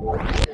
you.